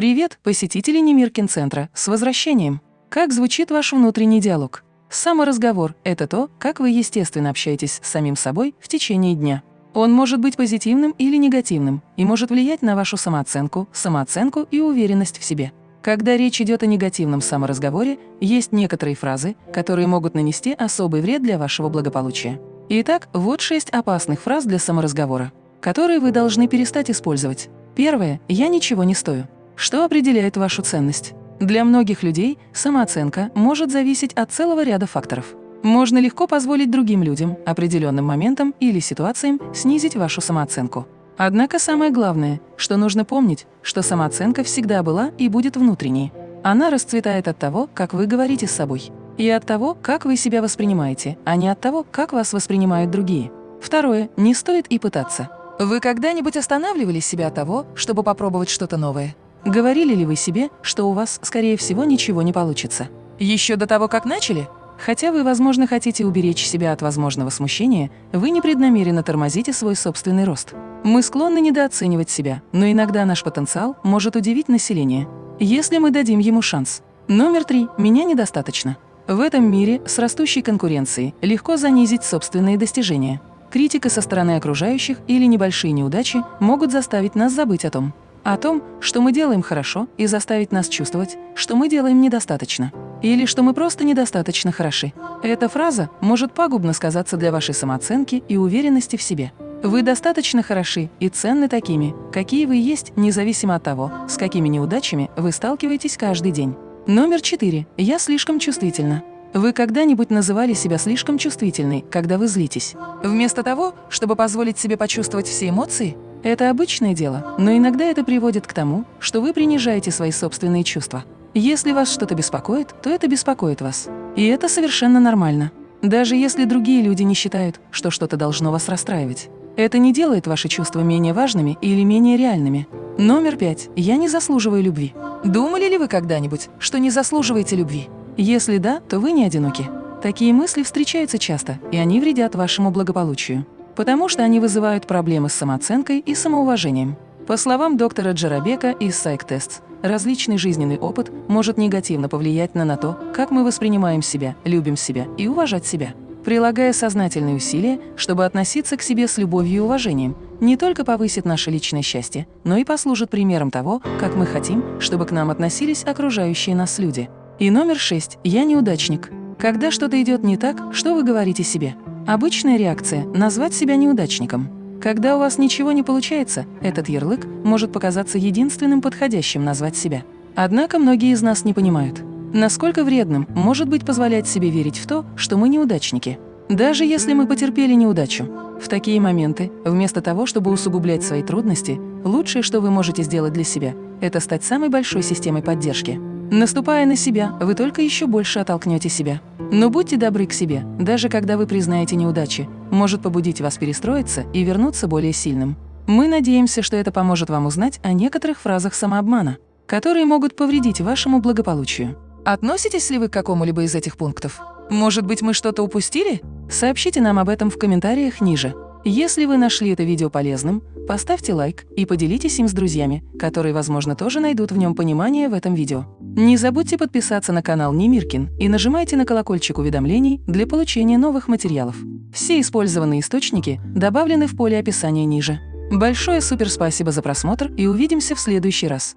Привет, посетители Немиркин-центра, с возвращением! Как звучит ваш внутренний диалог? Саморазговор – это то, как вы естественно общаетесь с самим собой в течение дня. Он может быть позитивным или негативным и может влиять на вашу самооценку, самооценку и уверенность в себе. Когда речь идет о негативном саморазговоре, есть некоторые фразы, которые могут нанести особый вред для вашего благополучия. Итак, вот шесть опасных фраз для саморазговора, которые вы должны перестать использовать. Первое – «я ничего не стою». Что определяет вашу ценность? Для многих людей самооценка может зависеть от целого ряда факторов. Можно легко позволить другим людям, определенным моментам или ситуациям снизить вашу самооценку. Однако самое главное, что нужно помнить, что самооценка всегда была и будет внутренней. Она расцветает от того, как вы говорите с собой, и от того, как вы себя воспринимаете, а не от того, как вас воспринимают другие. Второе. Не стоит и пытаться. Вы когда-нибудь останавливали себя от того, чтобы попробовать что-то новое? Говорили ли вы себе, что у вас, скорее всего, ничего не получится? Еще до того, как начали? Хотя вы, возможно, хотите уберечь себя от возможного смущения, вы непреднамеренно тормозите свой собственный рост. Мы склонны недооценивать себя, но иногда наш потенциал может удивить население, если мы дадим ему шанс. Номер три. Меня недостаточно. В этом мире с растущей конкуренцией легко занизить собственные достижения. Критика со стороны окружающих или небольшие неудачи могут заставить нас забыть о том, о том, что мы делаем хорошо, и заставить нас чувствовать, что мы делаем недостаточно. Или что мы просто недостаточно хороши. Эта фраза может пагубно сказаться для вашей самооценки и уверенности в себе. Вы достаточно хороши и ценны такими, какие вы есть, независимо от того, с какими неудачами вы сталкиваетесь каждый день. Номер четыре. Я слишком чувствительна. Вы когда-нибудь называли себя слишком чувствительной, когда вы злитесь? Вместо того, чтобы позволить себе почувствовать все эмоции, это обычное дело, но иногда это приводит к тому, что вы принижаете свои собственные чувства. Если вас что-то беспокоит, то это беспокоит вас. И это совершенно нормально. Даже если другие люди не считают, что что-то должно вас расстраивать. Это не делает ваши чувства менее важными или менее реальными. Номер пять. Я не заслуживаю любви. Думали ли вы когда-нибудь, что не заслуживаете любви? Если да, то вы не одиноки. Такие мысли встречаются часто, и они вредят вашему благополучию потому что они вызывают проблемы с самооценкой и самоуважением. По словам доктора Джарабека из Psych различный жизненный опыт может негативно повлиять на, на то, как мы воспринимаем себя, любим себя и уважать себя. Прилагая сознательные усилия, чтобы относиться к себе с любовью и уважением, не только повысит наше личное счастье, но и послужит примером того, как мы хотим, чтобы к нам относились окружающие нас люди. И номер шесть. Я неудачник. Когда что-то идет не так, что вы говорите себе? Обычная реакция – назвать себя неудачником. Когда у вас ничего не получается, этот ярлык может показаться единственным подходящим назвать себя. Однако многие из нас не понимают, насколько вредным может быть позволять себе верить в то, что мы неудачники. Даже если мы потерпели неудачу. В такие моменты, вместо того, чтобы усугублять свои трудности, лучшее, что вы можете сделать для себя – это стать самой большой системой поддержки. Наступая на себя, вы только еще больше оттолкнете себя. Но будьте добры к себе, даже когда вы признаете неудачи, может побудить вас перестроиться и вернуться более сильным. Мы надеемся, что это поможет вам узнать о некоторых фразах самообмана, которые могут повредить вашему благополучию. Относитесь ли вы к какому-либо из этих пунктов? Может быть, мы что-то упустили? Сообщите нам об этом в комментариях ниже. Если вы нашли это видео полезным, поставьте лайк и поделитесь им с друзьями, которые, возможно, тоже найдут в нем понимание в этом видео. Не забудьте подписаться на канал Немиркин и нажимайте на колокольчик уведомлений для получения новых материалов. Все использованные источники добавлены в поле описания ниже. Большое суперспасибо за просмотр и увидимся в следующий раз.